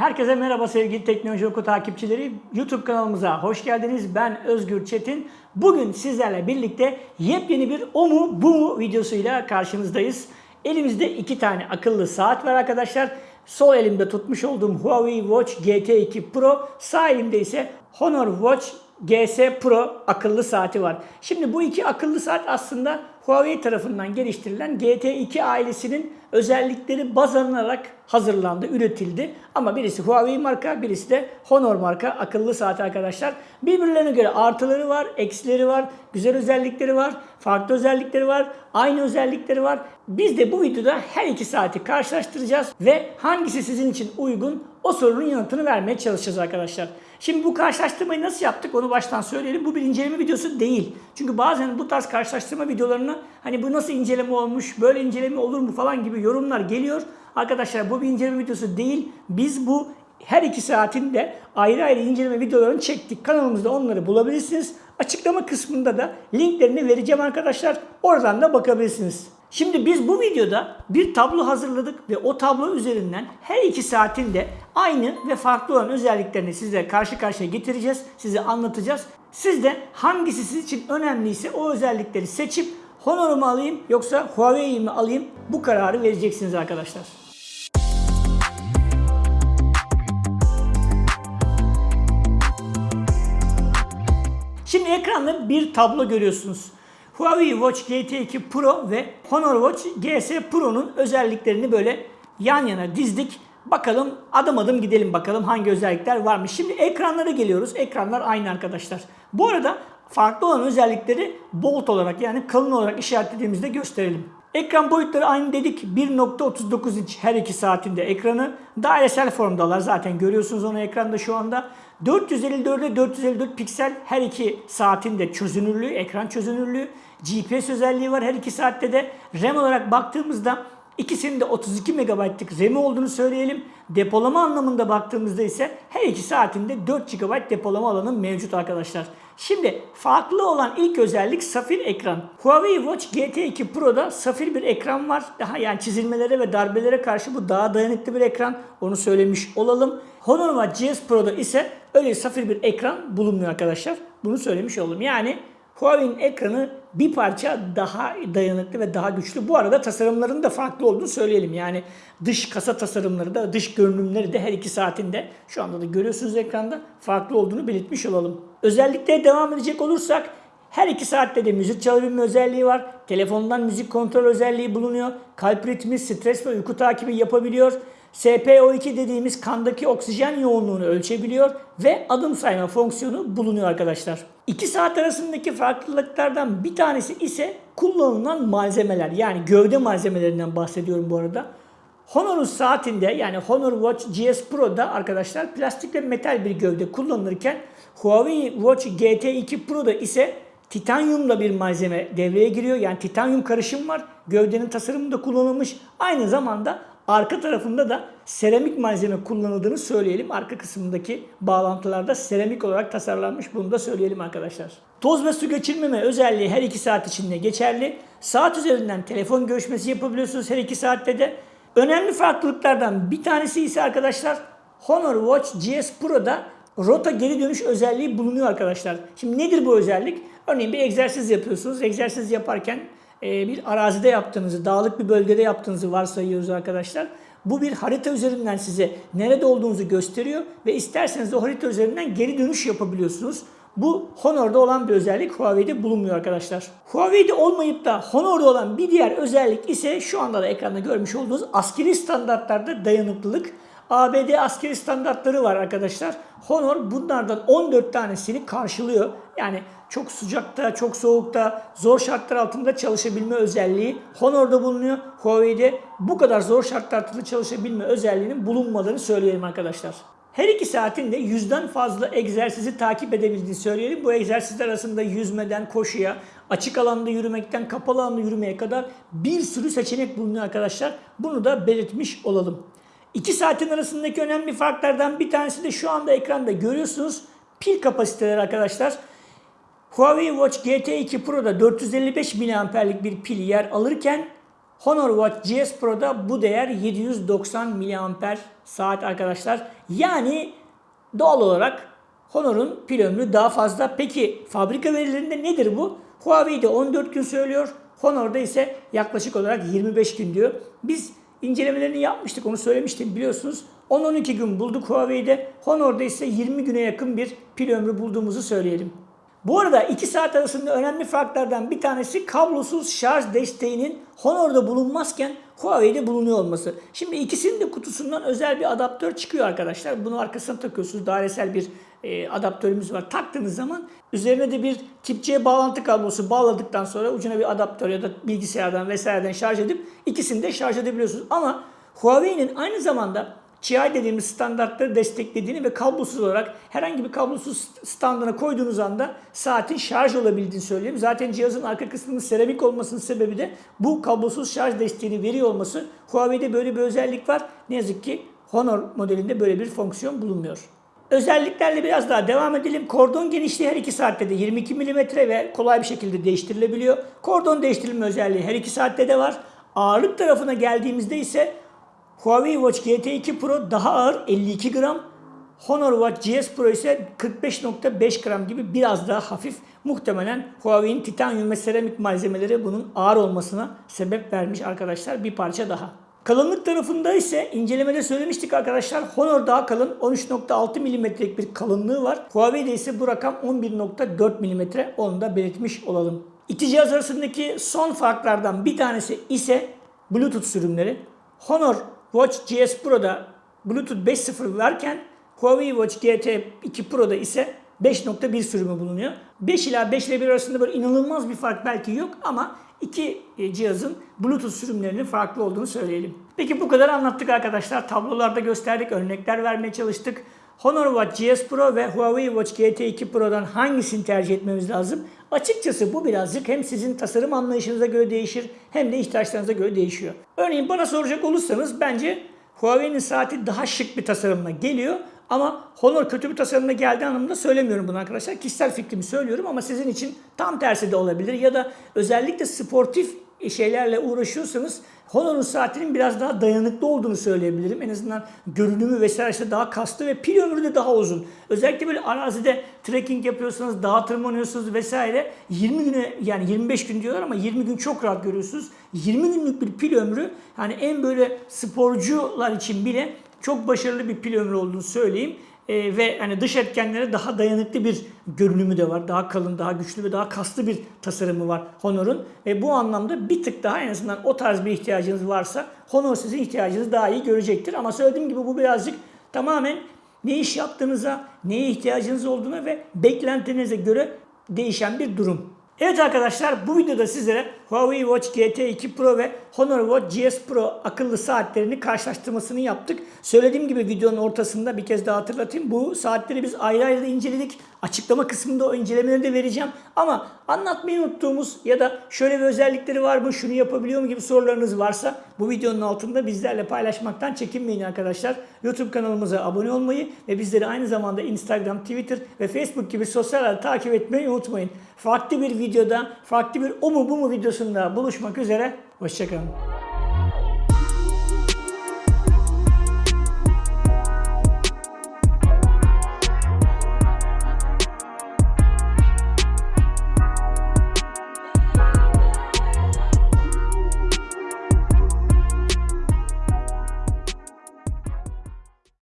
Herkese merhaba sevgili Teknoloji Oku takipçileri. YouTube kanalımıza hoş geldiniz. Ben Özgür Çetin. Bugün sizlerle birlikte yepyeni bir o mu bu mu videosuyla karşınızdayız. Elimizde iki tane akıllı saat var arkadaşlar. Sol elimde tutmuş olduğum Huawei Watch GT2 Pro, sağ elimde ise Honor Watch GS Pro akıllı saati var. Şimdi bu iki akıllı saat aslında Huawei tarafından geliştirilen GT2 ailesinin özellikleri baz alınarak hazırlandı, üretildi. Ama birisi Huawei marka, birisi de Honor marka akıllı saat arkadaşlar. Birbirlerine göre artıları var, eksileri var, güzel özellikleri var, farklı özellikleri var, aynı özellikleri var. Biz de bu videoda her iki saati karşılaştıracağız ve hangisi sizin için uygun o sorunun yanıtını vermeye çalışacağız arkadaşlar. Şimdi bu karşılaştırmayı nasıl yaptık onu baştan söyleyelim. Bu bir inceleme videosu değil. Çünkü bazen bu tarz karşılaştırma videolarını hani bu nasıl inceleme olmuş, böyle inceleme olur mu falan gibi yorumlar geliyor. Arkadaşlar bu bir inceleme videosu değil. Biz bu her iki saatin de ayrı ayrı inceleme videolarını çektik. Kanalımızda onları bulabilirsiniz. Açıklama kısmında da linklerini vereceğim arkadaşlar. Oradan da bakabilirsiniz. Şimdi biz bu videoda bir tablo hazırladık ve o tablo üzerinden her iki saatin de aynı ve farklı olan özelliklerini size karşı karşıya getireceğiz. Size anlatacağız. Siz de hangisi sizin için önemliyse o özellikleri seçip Honor'u mu alayım yoksa Huawei'yi mi alayım bu kararı vereceksiniz arkadaşlar. Ekranda bir tablo görüyorsunuz. Huawei Watch GT2 Pro ve Honor Watch GS Pro'nun özelliklerini böyle yan yana dizdik. Bakalım adım adım gidelim bakalım hangi özellikler varmış. Şimdi ekranlara geliyoruz. Ekranlar aynı arkadaşlar. Bu arada farklı olan özellikleri bolt olarak yani kalın olarak işaretlediğimizde gösterelim. Ekran boyutları aynı dedik. 1.39 inç her iki saatinde ekranı. Dairesel formdalar zaten görüyorsunuz onu ekranda şu anda. 454'e 454 piksel her iki saatinde çözünürlüğü, ekran çözünürlüğü. GPS özelliği var her iki saatte de. RAM olarak baktığımızda ikisinin de 32 MB'lık RAM'i olduğunu söyleyelim. Depolama anlamında baktığımızda ise her iki saatinde 4 GB depolama alanı mevcut arkadaşlar. Şimdi farklı olan ilk özellik safir ekran. Huawei Watch GT2 Pro'da safir bir ekran var. Daha yani çizilmelere ve darbelere karşı bu daha dayanıklı bir ekran. Onu söylemiş olalım. Honor Watch GS Pro'da ise öyle safir bir ekran bulunmuyor arkadaşlar. Bunu söylemiş olalım. Yani Huawei'nin ekranı bir parça daha dayanıklı ve daha güçlü. Bu arada tasarımların da farklı olduğunu söyleyelim. Yani dış kasa tasarımları da dış görünümleri de her iki saatinde şu anda da görüyorsunuz ekranda farklı olduğunu belirtmiş olalım. Özellikle devam edecek olursak her iki saatte de müzik çalabilme özelliği var. Telefondan müzik kontrol özelliği bulunuyor. Kalp ritmi, stres ve uyku takibi yapabiliyor. SPO2 dediğimiz kandaki oksijen yoğunluğunu ölçebiliyor ve adım sayma fonksiyonu bulunuyor arkadaşlar. İki saat arasındaki farklılıklardan bir tanesi ise kullanılan malzemeler yani gövde malzemelerinden bahsediyorum bu arada. Honor'un saatinde yani Honor Watch GS Pro'da arkadaşlar plastik ve metal bir gövde kullanılırken Huawei Watch GT2 Pro'da ise titanyumla bir malzeme devreye giriyor. Yani titanyum karışım var. Gövdenin tasarımında kullanılmış. Aynı zamanda arka tarafında da seramik malzeme kullanıldığını söyleyelim. Arka kısmındaki bağlantılarda seramik olarak tasarlanmış. Bunu da söyleyelim arkadaşlar. Toz ve su geçirmeme özelliği her 2 saat içinde geçerli. Saat üzerinden telefon görüşmesi yapabiliyorsunuz her 2 saatte de. Önemli farklılıklardan bir tanesi ise arkadaşlar Honor Watch GS Pro'da rota geri dönüş özelliği bulunuyor arkadaşlar. Şimdi nedir bu özellik? Örneğin bir egzersiz yapıyorsunuz. Egzersiz yaparken e, bir arazide yaptığınızı, dağlık bir bölgede yaptığınızı varsayıyoruz arkadaşlar. Bu bir harita üzerinden size nerede olduğunuzu gösteriyor ve isterseniz de harita üzerinden geri dönüş yapabiliyorsunuz. Bu Honor'da olan bir özellik Huawei'de bulunmuyor arkadaşlar. Huawei'de olmayıp da Honor'da olan bir diğer özellik ise şu anda da ekranda görmüş olduğunuz askeri standartlarda dayanıklılık. ABD askeri standartları var arkadaşlar. Honor bunlardan 14 tanesini karşılıyor. Yani çok sıcakta, çok soğukta, zor şartlar altında çalışabilme özelliği Honor'da bulunuyor. Huawei'de bu kadar zor şartlar altında çalışabilme özelliğinin bulunmadığını söyleyelim arkadaşlar. Her iki saatin de yüzden fazla egzersizi takip edebildiğini söyleyelim. Bu egzersizler arasında yüzmeden koşuya, açık alanda yürümekten kapalı alanda yürümeye kadar bir sürü seçenek bulunuyor arkadaşlar. Bunu da belirtmiş olalım. 2 saatin arasındaki önemli farklardan bir tanesi de şu anda ekranda görüyorsunuz. Pil kapasiteleri arkadaşlar. Huawei Watch GT2 Pro'da 455 mAh'lik bir pil yer alırken Honor Watch GS Pro'da bu değer 790 mAh saat arkadaşlar. Yani doğal olarak Honor'un pil ömrü daha fazla. Peki fabrika verilerinde nedir bu? Huawei'de 14 gün söylüyor. Honor'da ise yaklaşık olarak 25 gün diyor. Biz incelemelerini yapmıştık onu söylemiştim biliyorsunuz. 10-12 gün bulduk Huawei'de. Honor'da ise 20 güne yakın bir pil ömrü bulduğumuzu söyleyelim. Bu arada iki saat arasında önemli farklardan bir tanesi kablosuz şarj desteğinin Honor'da bulunmazken Huawei'de bulunuyor olması. Şimdi ikisinin de kutusundan özel bir adaptör çıkıyor arkadaşlar. Bunu arkasına takıyorsunuz. Dairesel bir e, adaptörümüz var. Taktığınız zaman üzerine de bir tip C bağlantı kablosu bağladıktan sonra ucuna bir adaptör ya da bilgisayardan vesaireden şarj edip ikisini de şarj edebiliyorsunuz. Ama Huawei'nin aynı zamanda Qi dediğimiz standartları desteklediğini ve kablosuz olarak herhangi bir kablosuz standına koyduğunuz anda saatin şarj olabildiğini söyleyeyim. Zaten cihazın arka kısmının seramik olmasının sebebi de bu kablosuz şarj desteğini veriyor olması. Huawei'de böyle bir özellik var. Ne yazık ki Honor modelinde böyle bir fonksiyon bulunmuyor. Özelliklerle biraz daha devam edelim. Kordon genişliği her 2 saatte de 22 mm ve kolay bir şekilde değiştirilebiliyor. Kordon değiştirilme özelliği her 2 saatte de var. Ağırlık tarafına geldiğimizde ise Huawei Watch GT2 Pro daha ağır 52 gram. Honor Watch GS Pro ise 45.5 gram gibi biraz daha hafif. Muhtemelen Huawei'nin titanyum ve seramik malzemeleri bunun ağır olmasına sebep vermiş arkadaşlar bir parça daha. Kalınlık tarafında ise incelemede söylemiştik arkadaşlar. Honor daha kalın 13.6 mm'lik bir kalınlığı var. Huawei'de ise bu rakam 11.4 mm onu da belirtmiş olalım. İki cihaz arasındaki son farklardan bir tanesi ise Bluetooth sürümleri. Honor Watch GS Pro'da Bluetooth 5.0 varken Huawei Watch GT2 Pro'da ise 5.1 sürümü bulunuyor. 5 ila 5 ile 1 arasında böyle inanılmaz bir fark belki yok ama iki e, cihazın Bluetooth sürümlerinin farklı olduğunu söyleyelim. Peki bu kadar anlattık arkadaşlar. Tablolarda gösterdik, örnekler vermeye çalıştık. Honor Watch GS Pro ve Huawei Watch GT2 Pro'dan hangisini tercih etmemiz lazım? Açıkçası bu birazcık hem sizin tasarım anlayışınıza göre değişir hem de ihtiyaçlarınıza göre değişiyor. Örneğin bana soracak olursanız bence Huawei'nin saati daha şık bir tasarımla geliyor. Ama Honor kötü bir tasarımla geldiği anlamında söylemiyorum bunu arkadaşlar. Kişisel fikrimi söylüyorum ama sizin için tam tersi de olabilir. Ya da özellikle sportif şeylerle uğraşıyorsanız Honor'un saatinin biraz daha dayanıklı olduğunu söyleyebilirim. En azından görünümü vesaire işte daha kaslı ve pil ömrü de daha uzun. Özellikle böyle arazide trekking yapıyorsanız, dağa tırmanıyorsunuz vesaire 20 güne yani 25 gün diyorlar ama 20 gün çok rahat görüyorsunuz. 20 günlük bir pil ömrü yani en böyle sporcular için bile çok başarılı bir pil ömrü olduğunu söyleyeyim. Ee, ve hani dış etkenlere daha dayanıklı bir görünümü de var. Daha kalın, daha güçlü ve daha kaslı bir tasarımı var Honor'un. Ve bu anlamda bir tık daha en azından o tarz bir ihtiyacınız varsa Honor sizin ihtiyacınızı daha iyi görecektir. Ama söylediğim gibi bu birazcık tamamen ne iş yaptığınıza, neye ihtiyacınız olduğuna ve beklentinize göre değişen bir durum. Evet arkadaşlar bu videoda sizlere Huawei Watch GT2 Pro ve Honor Watch GS Pro akıllı saatlerini karşılaştırmasını yaptık. Söylediğim gibi videonun ortasında bir kez daha hatırlatayım. Bu saatleri biz ayrı ayrı inceledik. Açıklama kısmında o incelemeleri de vereceğim. Ama anlatmayı unuttuğumuz ya da şöyle bir özellikleri var mı, şunu yapabiliyor mu gibi sorularınız varsa bu videonun altında bizlerle paylaşmaktan çekinmeyin arkadaşlar. YouTube kanalımıza abone olmayı ve bizleri aynı zamanda Instagram, Twitter ve Facebook gibi sosyal ağları takip etmeyi unutmayın. Farklı bir videoda, farklı bir o mu bu mu videosunda buluşmak üzere. Hoşçakalın.